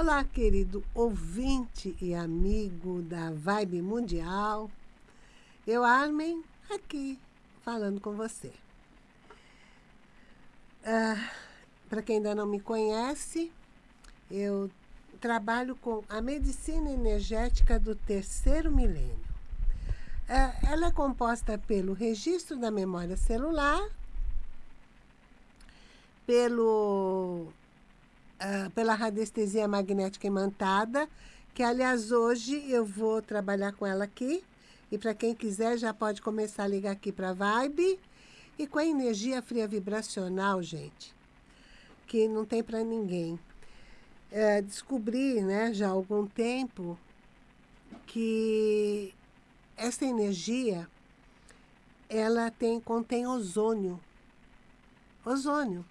Olá, querido ouvinte e amigo da Vibe Mundial. Eu, Armin, aqui falando com você. Ah, Para quem ainda não me conhece, eu trabalho com a medicina energética do terceiro milênio. Ah, ela é composta pelo registro da memória celular, pelo uh, pela radiestesia magnética imantada, que aliás hoje eu vou trabalhar com ela aqui. E para quem quiser já pode começar a ligar aqui para Vibe. E com a energia fria vibracional, gente, que não tem para ninguém. É, descobri, né, já há algum tempo, que essa energia ela tem, contém ozônio. Ozônio.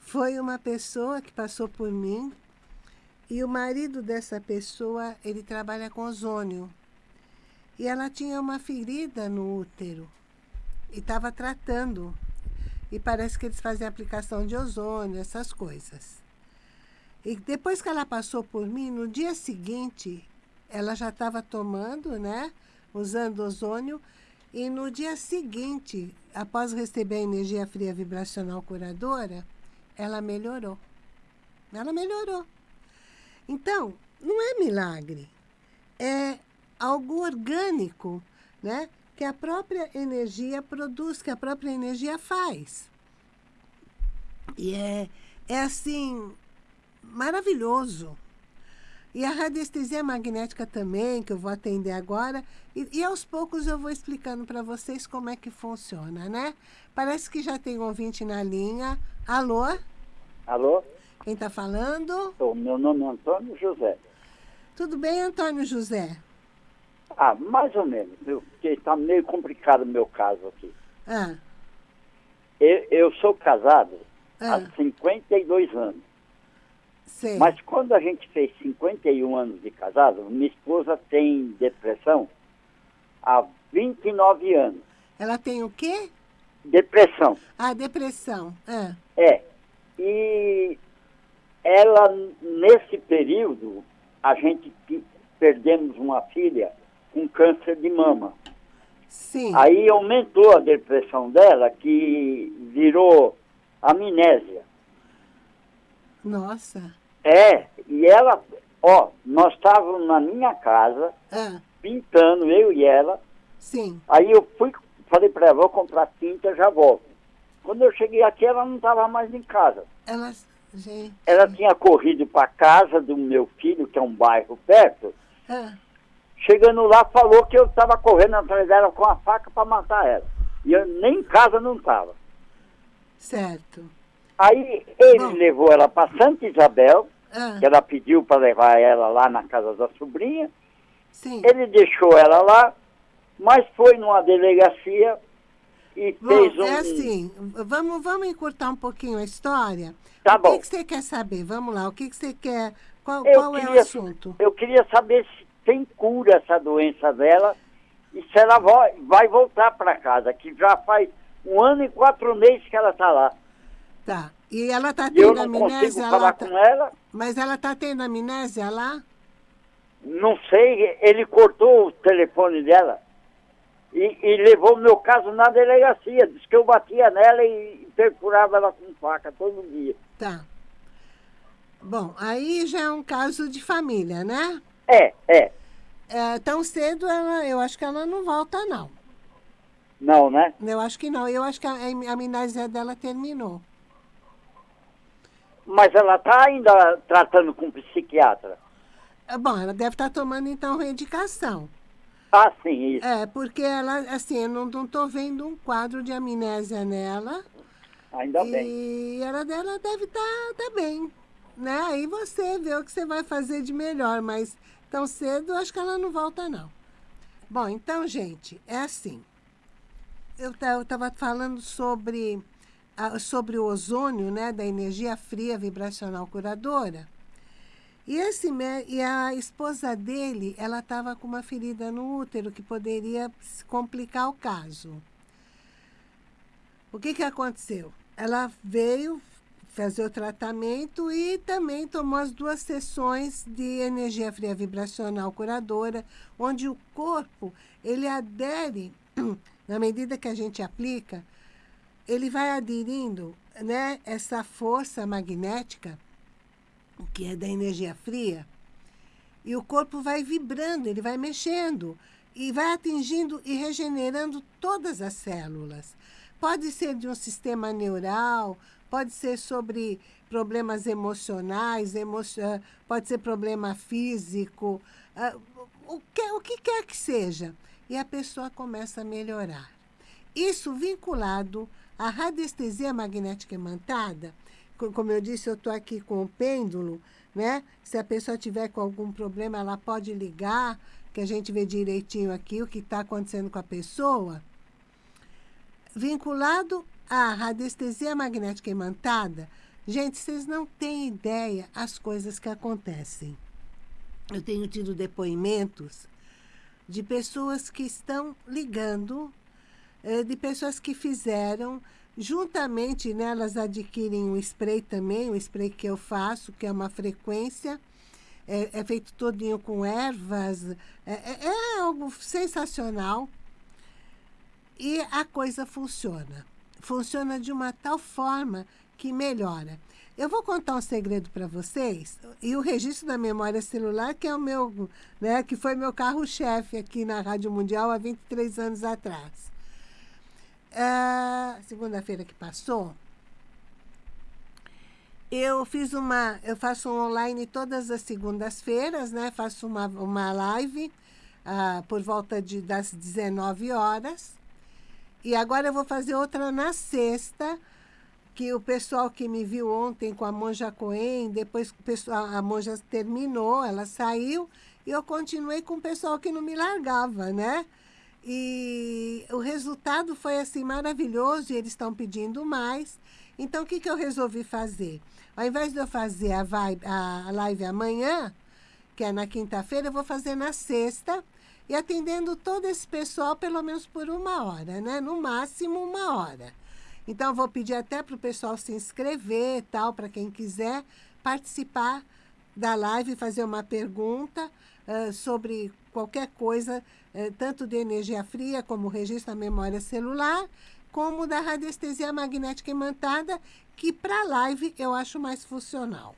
Foi uma pessoa que passou por mim e o marido dessa pessoa, ele trabalha com ozônio. E ela tinha uma ferida no útero e estava tratando. E parece que eles fazem aplicação de ozônio, essas coisas. E depois que ela passou por mim, no dia seguinte, ela já estava tomando, né? Usando ozônio. E no dia seguinte, após receber a energia fria vibracional curadora, ela melhorou. Ela melhorou. Então, não é milagre. É algo orgânico, né? Que a própria energia produz, que a própria energia faz. E é, é assim, maravilhoso. E a radiestesia magnética também, que eu vou atender agora. E, e aos poucos eu vou explicando para vocês como é que funciona, né? Parece que já tem um ouvinte na linha. Alô? Alô? Quem está falando? O meu nome é Antônio José. Tudo bem, Antônio José? Ah, mais ou menos, porque está meio complicado o meu caso aqui. Ah. Eu, eu sou casado ah. há 52 anos. Sei. Mas quando a gente fez 51 anos de casado, minha esposa tem depressão há 29 anos. Ela tem o quê? Depressão. Ah, depressão. Ah. É. E ela, nesse período, a gente perdemos uma filha com câncer de mama. Sim. Aí aumentou a depressão dela, que virou amnésia. Nossa. É, e ela, ó, nós estávamos na minha casa, ah. pintando, eu e ela. Sim. Aí eu fui, falei para ela, vou comprar tinta, já volto. Quando eu cheguei aqui, ela não estava mais em casa. Ela, gente. Ela tinha corrido para casa do meu filho, que é um bairro perto. Ah. Chegando lá, falou que eu estava correndo atrás dela com a faca para matar ela. E eu nem em casa não estava. Certo. Aí ele Bom. levou ela para Santa Isabel, Ah. que ela pediu para levar ela lá na casa da sobrinha. Sim. Ele deixou ela lá, mas foi numa delegacia e Bom, fez um. é assim, vamos, vamos encurtar um pouquinho a história. Tá o bom. que, que você quer saber? Vamos lá, o que, você quer? Qual, qual é o queria- assunto? Eu queria saber se tem cura essa doença dela e se ela vai, vai voltar para casa, que já faz um ano e quatro meses que ela está lá. Tá. E ela está E eu tendo não consigo amnésia? Ela falar tá- com ela. Mas ela está tendo amnésia lá? Não sei, ele cortou o telefone dela e, e levou o meu caso na delegacia. Diz que eu batia nela e perfurava ela com faca todo dia. Tá. Bom, aí já é um caso de família, né? É, é. É, tão cedo, ela, eu acho que ela não volta, não. Não, né? Eu acho que não. Eu acho que a, a amnésia dela terminou. Mas ela está ainda tratando com psiquiatra. É, Bom, ela deve estar tomando, então, medicação. Ah, sim, isso. É, porque ela, assim, eu não, tô vendo um quadro de amnésia nela. Ainda e bem. ela dela deve estar tá, bem. Né? Aí você vê o que você vai fazer de melhor, mas tão cedo acho que ela não volta, não. Bom, então, gente, é assim. Eu estava falando sobre, sobre o ozônio, né, da energia fria vibracional curadora. E, esse, e a esposa dele, ela estava com uma ferida no útero que poderia complicar o caso. O que, que aconteceu? Ela veio, fazer o tratamento e também tomou as duas sessões de energia fria vibracional curadora, onde o corpo, ele adere, na medida que a gente aplica, ele vai aderindo né, essa força magnética, que é da energia fria, e o corpo vai vibrando, ele vai mexendo, e vai atingindo e regenerando todas as células. Pode ser de um sistema neural, pode ser sobre problemas emocionais, emocio... pode ser problema físico, uh, o, que, o que quer que seja. E a pessoa começa a melhorar. Isso vinculado à radiestesia magnética imantada, como eu disse, eu estou aqui com o pêndulo, né? Se a pessoa tiver com algum problema, ela pode ligar, que a gente vê direitinho aqui o que está acontecendo com a pessoa. Vinculado a radiestesia magnética imantada, gente, vocês não têm ideia as coisas que acontecem. Eu tenho tido depoimentos de pessoas que estão ligando, eh, de pessoas que fizeram, juntamente né, elas adquirem um spray também, o spray que eu faço, que é uma frequência, é, é feito todinho com ervas, é, é, é algo sensacional. E a coisa funciona funciona de uma tal forma que melhora. Eu vou contar um segredo para vocês, e o registro da memória celular, que é o meu, né, que foi meu carro-chefe aqui na Rádio Mundial há 23 anos atrás. Uh, Segunda-feira que passou, eu fiz uma, eu faço online todas as segundas-feiras, né? Faço uma, uma live uh, por volta de, das 19 horas. E agora eu vou fazer outra na sexta, que o pessoal que me viu ontem com a Monja Coen, depois pessoal, a Monja terminou, ela saiu, e eu continuei com o pessoal que não me largava, né? E o resultado foi assim maravilhoso, e eles estão pedindo mais. Então, o que, que eu resolvi fazer? Ao invés de eu fazer a, vibe, a live amanhã, que é na quinta-feira, eu vou fazer na sexta, e atendendo todo esse pessoal pelo menos por uma hora, né? No máximo uma hora. Então, vou pedir até para o pessoal se inscrever, tal, para quem quiser participar da live, fazer uma pergunta uh, sobre qualquer coisa, uh, tanto de energia fria, como registro da memória celular, como da radiestesia magnética imantada, que para live eu acho mais funcional.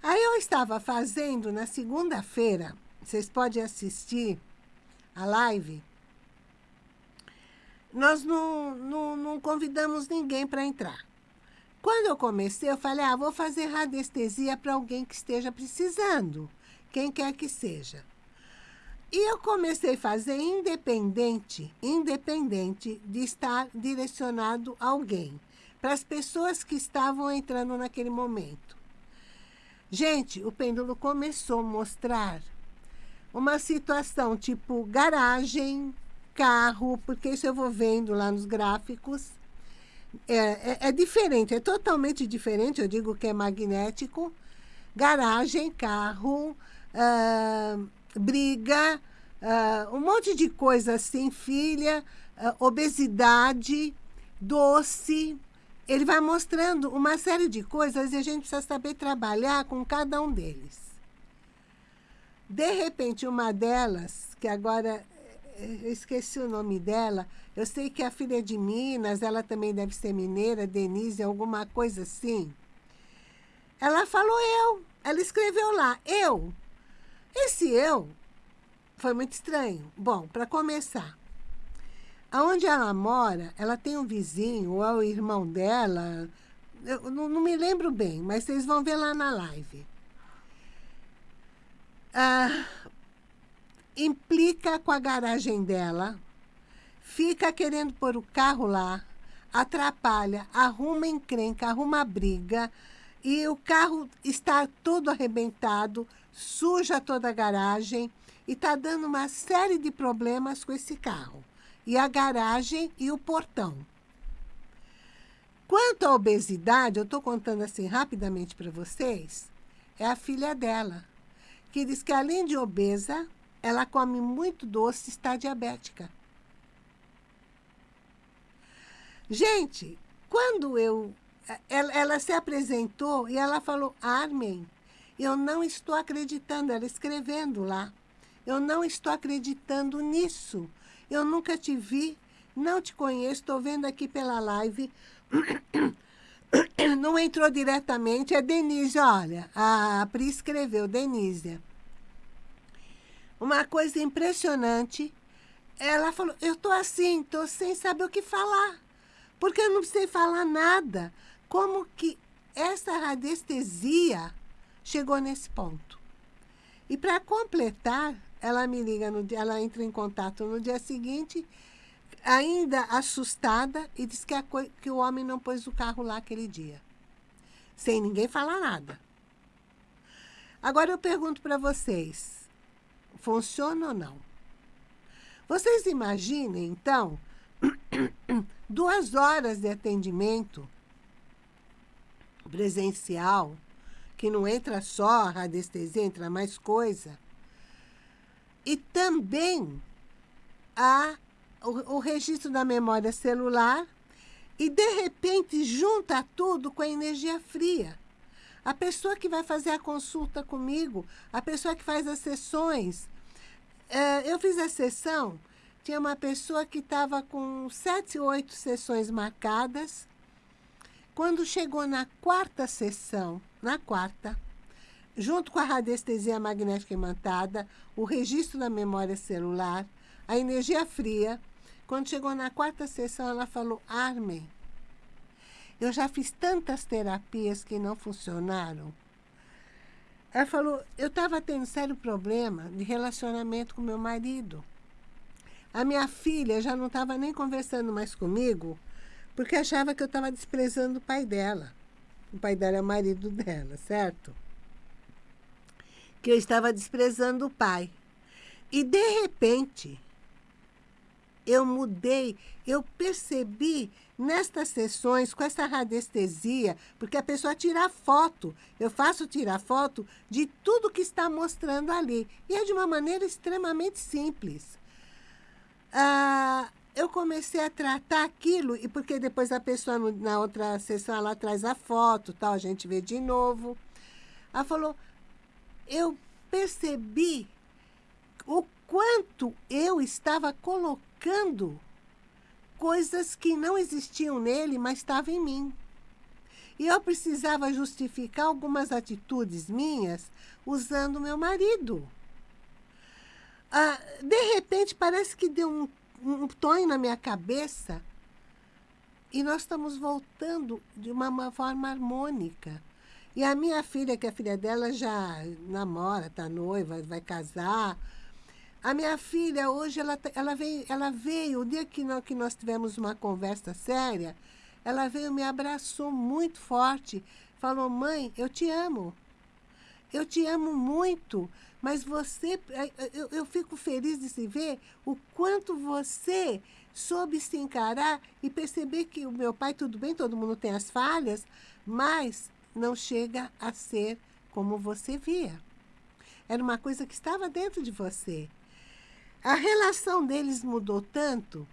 Aí eu estava fazendo na segunda-feira, vocês podem assistir a live, nós não, não, não convidamos ninguém para entrar. Quando eu comecei, eu falei, ah, vou fazer radiestesia para alguém que esteja precisando, quem quer que seja. E eu comecei a fazer independente, independente de estar direcionado a alguém, para as pessoas que estavam entrando naquele momento. Gente, o pêndulo começou a mostrar uma situação tipo garagem, carro, porque isso eu vou vendo lá nos gráficos. É, é, é, diferente, é totalmente diferente, eu digo que é magnético. Garagem, carro, uh, briga, uh, um monte de coisa assim, filha, uh, obesidade, doce. Ele vai mostrando uma série de coisas e a gente precisa saber trabalhar com cada um deles. De repente, uma delas, que agora eu esqueci o nome dela, eu sei que a filha de Minas, ela também deve ser mineira, Denise, alguma coisa assim. Ela falou eu, ela escreveu lá, eu. Esse eu foi muito estranho. Bom, para começar, aonde ela mora, ela tem um vizinho, ou é o irmão dela, eu não, não me lembro bem, mas vocês vão ver lá na live ah, implica com a garagem dela, fica querendo pôr o carro lá, atrapalha, arruma encrenca, arruma briga, e o carro está todo arrebentado, suja toda a garagem e está dando uma série de problemas com esse carro. E a garagem e o portão. Quanto à obesidade, eu estou contando assim rapidamente para vocês, é a filha dela que diz que além de obesa, ela come muito doce está diabética. Gente, quando eu ela, ela se apresentou e ela falou, Armin, eu não estou acreditando, ela escrevendo lá. Eu não estou acreditando nisso. Eu nunca te vi, não te conheço, estou vendo aqui pela live. Não entrou diretamente, é Denise, olha, a Pri escreveu, Denise. Uma coisa impressionante, ela falou, eu estou assim, estou sem saber o que falar, porque eu não sei falar nada. Como que essa radiestesia chegou nesse ponto? E para completar, ela me liga, no dia, ela entra em contato no dia seguinte, ainda assustada, e diz que, a, que o homem não pôs o carro lá aquele dia. Sem ninguém falar nada. Agora eu pergunto para vocês, funciona ou não? Vocês imaginem, então, duas horas de atendimento presencial, que não entra só a radiestesia, entra mais coisa, e também há o, o registro da memória celular e, de repente, junta tudo com a energia fria. A pessoa que vai fazer a consulta comigo, a pessoa que faz as sessões. É, eu fiz a sessão, tinha uma pessoa que estava com sete, oito sessões marcadas. Quando chegou na quarta sessão, na quarta, junto com a radiestesia magnética imantada, o registro da memória celular, a energia fria. Quando chegou na quarta sessão, ela falou, Armin, eu já fiz tantas terapias que não funcionaram. Ela falou, eu estava tendo sério problema de relacionamento com meu marido. A minha filha já não estava nem conversando mais comigo, porque achava que eu estava desprezando o pai dela. O pai dela é o marido dela, certo? que eu estava desprezando o pai. E, de repente, eu mudei, eu percebi nestas sessões, com essa radiestesia, porque a pessoa tira foto, eu faço tirar foto de tudo que está mostrando ali. E é de uma maneira extremamente simples. Ah, eu comecei a tratar aquilo, e porque depois a pessoa, na outra sessão, ela traz a foto, tal, a gente vê de novo. Ela falou, eu percebi o quanto eu estava colocando coisas que não existiam nele, mas estavam em mim. E eu precisava justificar algumas atitudes minhas usando meu marido. Ah, de repente, parece que deu um, um tonho na minha cabeça e nós estamos voltando de uma, uma forma harmônica. E a minha filha, que é filha dela, já namora, está noiva, vai casar. A minha filha, hoje, ela, tá, ela, veio, ela veio, o dia que nós, que nós tivemos uma conversa séria, ela veio, me abraçou muito forte, falou, mãe, eu te amo. Eu te amo muito, mas você, eh, eh, eu, eu fico feliz de se ver o quanto você soube se encarar e perceber que o meu pai, tudo bem, todo mundo tem as falhas, mas não chega a ser como você via. Era uma coisa que estava dentro de você. A relação deles mudou tanto,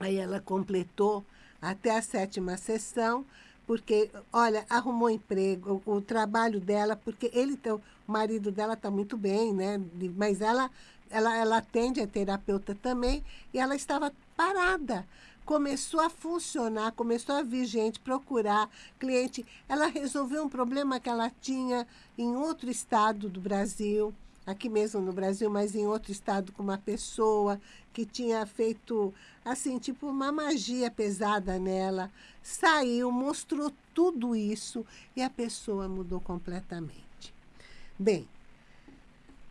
aí ela completou até a sétima sessão, porque, olha, arrumou emprego, o, o trabalho dela, porque ele, o marido dela está muito bem, né? Mas ela, ela, ela atende a terapeuta também, e ela estava parada começou a funcionar, começou a vir gente procurar cliente. Ela resolveu um problema que ela tinha em outro estado do Brasil, aqui mesmo no Brasil, mas em outro estado com uma pessoa que tinha feito, assim, tipo uma magia pesada nela. Saiu, mostrou tudo isso e a pessoa mudou completamente. Bem,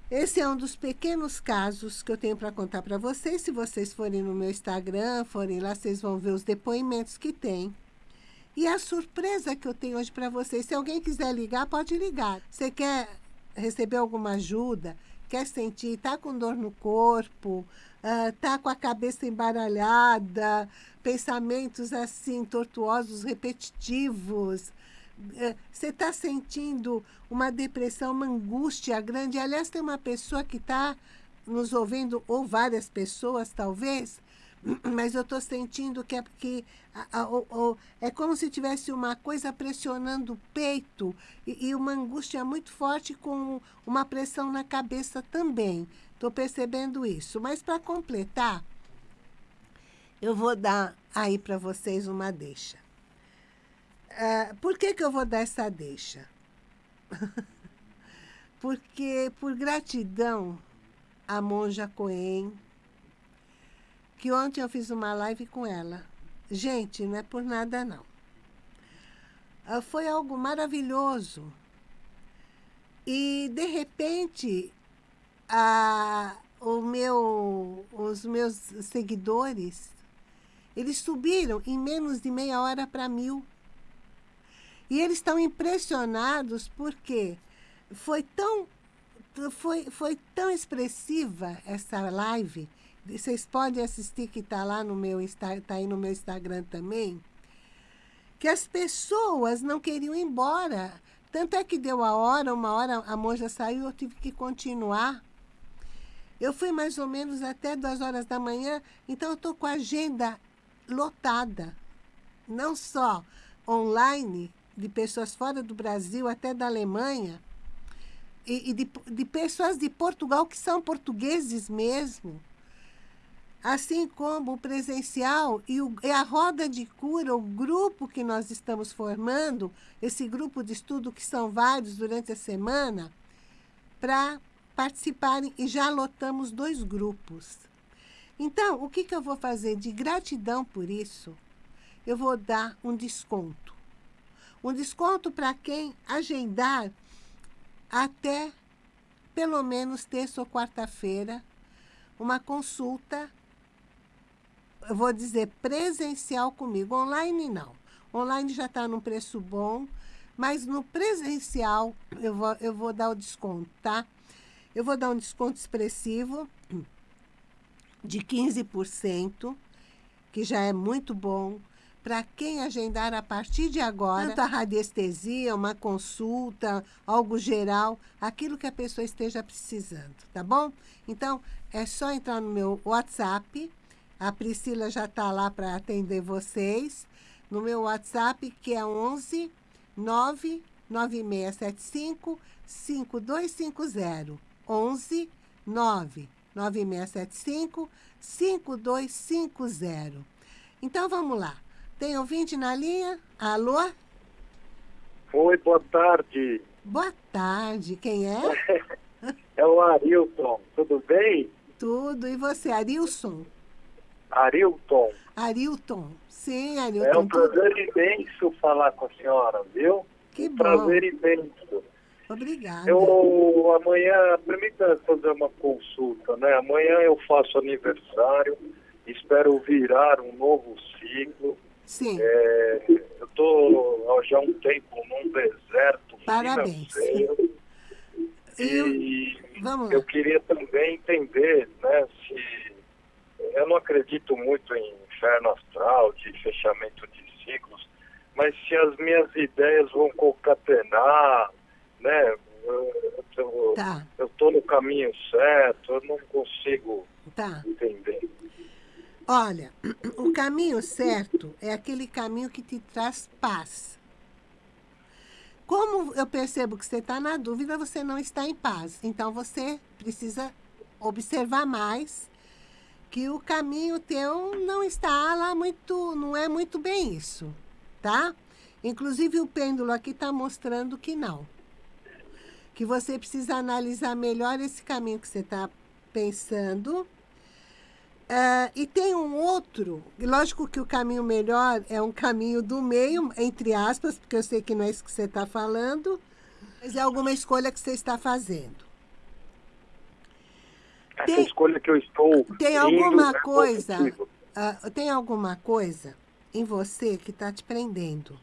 esse é um dos pequenos casos que eu tenho para contar para vocês. Se vocês forem no meu Instagram, forem lá, vocês vão ver os depoimentos que tem. E a surpresa que eu tenho hoje para vocês, se alguém quiser ligar, pode ligar. Você quer receber alguma ajuda, quer sentir, está com dor no corpo, está uh, com a cabeça embaralhada, pensamentos assim, tortuosos, repetitivos, é, você está sentindo uma depressão, uma angústia grande. Aliás, tem uma pessoa que está nos ouvindo, ou várias pessoas talvez, mas eu estou sentindo que é porque a, a, a, é como se tivesse uma coisa pressionando o peito e, e, uma angústia muito forte com uma pressão na cabeça também. Estou percebendo isso. Mas para completar, eu vou dar aí para vocês uma deixa. Uh, por que, que eu vou dar essa deixa? Porque por gratidão a monja Coen, que ontem eu fiz uma live com ela. Gente, não é por nada não. Uh, foi algo maravilhoso. E, de repente, a, o meu, os meus seguidores, eles subiram em menos de meia hora para mil. E eles estão impressionados porque foi tão, foi, foi tão expressiva essa live. Vocês podem assistir que está lá no meu está aí no meu Instagram também. Que as pessoas não queriam ir embora. Tanto é que deu a hora, uma hora a monja saiu, eu tive que continuar. Eu fui mais ou menos até duas horas da manhã, então eu estou com a agenda lotada. Não só online, de pessoas fora do Brasil, até da Alemanha, e, e de, de pessoas de Portugal que são portugueses mesmo, assim como o presencial e, o, e, a roda de cura, o grupo que nós estamos formando, esse grupo de estudo que são vários durante a semana, para participarem e já lotamos dois grupos. Então, o que, que eu vou fazer de gratidão por isso? Eu vou dar um desconto um desconto para quem agendar até pelo menos terça ou quarta-feira uma consulta, eu vou dizer presencial comigo, online não. Online já está num preço bom, mas no presencial eu vou, eu vou dar o desconto, tá? Eu vou dar um desconto expressivo de 15%, que já é muito bom para quem agendar a partir de agora, tanto a radiestesia, uma consulta, algo geral, aquilo que a pessoa esteja precisando, tá bom? Então, é só entrar no meu WhatsApp, a Priscila já está lá para atender vocês, no meu WhatsApp, que é 11 99675 5250. 11 99675 5250. Então, vamos lá. Tem ouvinte na linha? Alô? Oi, boa tarde. Boa tarde. Quem é? é o Arilton. Tudo bem? Tudo. E você, Arilson? Arilton. Arilton. Sim, Arilton. É um prazer imenso falar com a senhora, viu? Que bom. prazer imenso. Obrigada. Eu, amanhã, permita fazer uma consulta, né? Amanhã eu faço aniversário, espero virar um novo ciclo. Sim. É, eu estou já há um tempo num deserto Parabéns. financeiro. E vamos eu queria também entender né, se... Eu não acredito muito em inferno astral, de fechamento de ciclos, mas se as minhas ideias vão concatenar, né? Eu tá. estou no caminho certo, eu não consigo tá. entender. Olha, o caminho certo é aquele caminho que te traz paz. Como eu percebo que você está na dúvida, você não está em paz. Então, você precisa observar mais que o caminho teu não está lá muito, não é muito bem isso, tá? Inclusive, o pêndulo aqui está mostrando que não. Que você precisa analisar melhor esse caminho que você está pensando Uh, e tem um outro, lógico que o caminho melhor é um caminho do meio, entre aspas, porque eu sei que não é isso que você está falando, mas é alguma escolha que você está fazendo. Essa tem, escolha que eu estou Tem alguma é coisa, uh, tem alguma coisa em você que está te prendendo.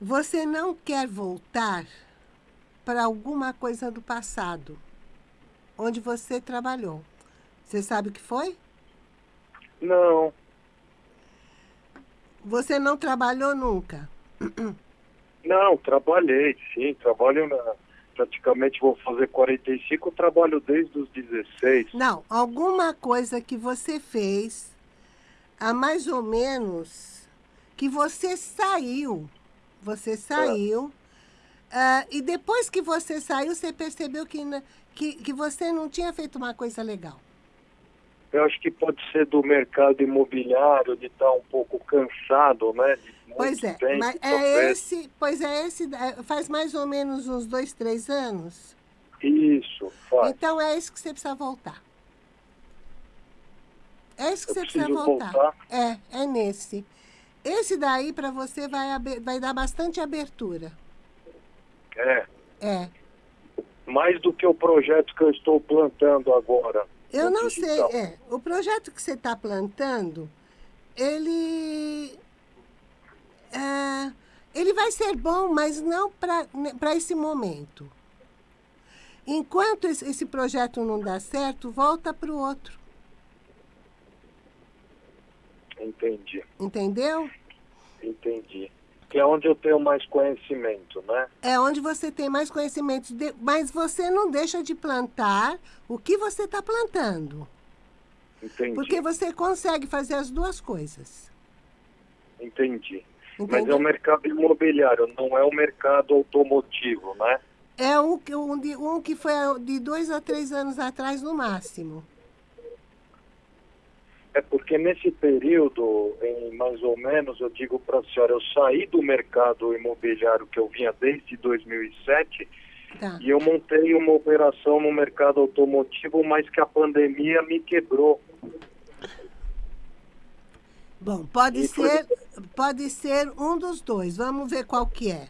Você não quer voltar para alguma coisa do passado, onde você trabalhou. Você sabe o que foi? Não. Você não trabalhou nunca? Não, trabalhei, sim. Trabalho na, praticamente vou fazer 45, eu trabalho desde os 16. Não, alguma coisa que você fez há mais ou menos que você saiu. Você saiu. É. Uh, e depois que você saiu, você percebeu que, que, que você não tinha feito uma coisa legal. Eu acho que pode ser do mercado imobiliário, de estar um pouco cansado, né? pois é, tempo, mas é esse, pois é esse, é, faz mais ou menos uns dois, três anos. Isso, faz. Então é isso que você precisa voltar. É isso que Eu você precisa voltar. voltar. É, é nesse. Esse daí para você vai, vai dar bastante abertura. É. É. Mais do que o projeto que eu estou plantando agora. Eu não digital. sei. É, o projeto que você está plantando, ele é, ele vai ser bom, mas não para né, esse momento. Enquanto esse projeto não dá certo, volta para o outro. Entendi. Entendeu? Entendi. Que é onde eu tenho mais conhecimento, né? É onde você tem mais conhecimento. De... Mas você não deixa de plantar o que você está plantando. Entendi. Porque você consegue fazer as duas coisas. Entendi. Mas é o mercado imobiliário, não é o mercado automotivo, né? É um, um, um que foi de dois a três anos atrás, no máximo. É porque nesse período, em mais ou menos, eu digo para a senhora, eu saí do mercado imobiliário que eu vinha desde 2007 tá. e eu montei uma operação no mercado automotivo, mas que a pandemia me quebrou. Bom, pode ser, pode ser um dos dois. Vamos ver qual que é.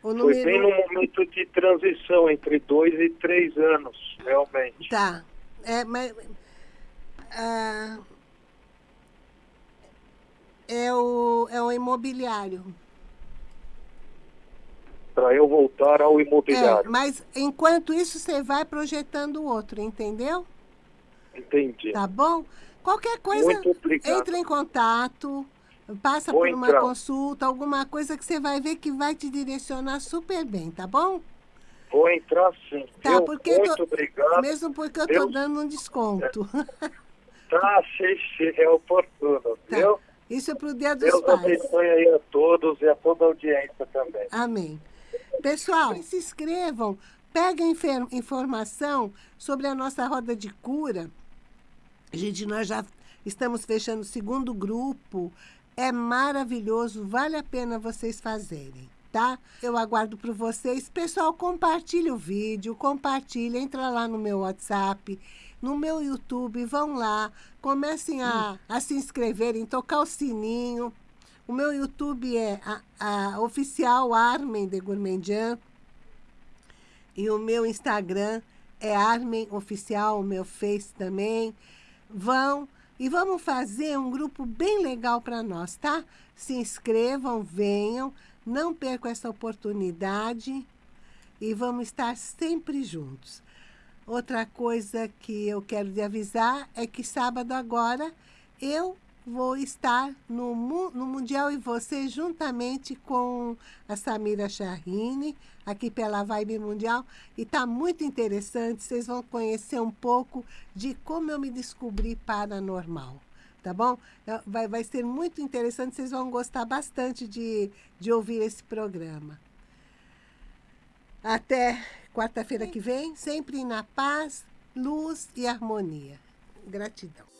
O número... Foi bem no momento de transição, entre dois e três anos, realmente. Tá. É, mas, ah, é, o, é o imobiliário. Para eu voltar ao imobiliário. É, mas enquanto isso, você vai projetando o outro, entendeu? Entendi. Tá bom? Qualquer coisa, entre em contato, passa Vou por uma entrar. consulta, alguma coisa que você vai ver que vai te direcionar super bem, tá bom? Vou entrar sim. Tá, porque muito tô, obrigado. Mesmo porque eu estou dando um desconto. É. Tá, sim, sim, é oportuno, tá. viu? Isso é para o Dia dos Deus Pais. Deus abençoe aí a todos e a toda a audiência também. Amém. Pessoal, se inscrevam, peguem informação sobre a nossa roda de cura Gente, nós já estamos fechando o segundo grupo. É maravilhoso, vale a pena vocês fazerem, tá? Eu aguardo por vocês. Pessoal, compartilhe o vídeo, compartilhe, entra lá no meu WhatsApp, no meu YouTube, vão lá, comecem a, a se inscreverem, tocar o sininho. O meu YouTube é a, a oficial Armen de Gourmandian. E o meu Instagram é Armen Oficial, o meu Face também vão e vamos fazer um grupo bem legal para nós, tá? Se inscrevam, venham, não percam essa oportunidade e vamos estar sempre juntos. Outra coisa que eu quero te avisar é que sábado agora eu vou estar no, no Mundial e Você, juntamente com a Samira Charrini, aqui pela Vibe Mundial. E está muito interessante, vocês vão conhecer um pouco de como eu me descobri paranormal. Tá bom? Vai, vai ser muito interessante, vocês vão gostar bastante de, de ouvir esse programa. Até quarta-feira que vem, sempre na paz, luz e harmonia. Gratidão.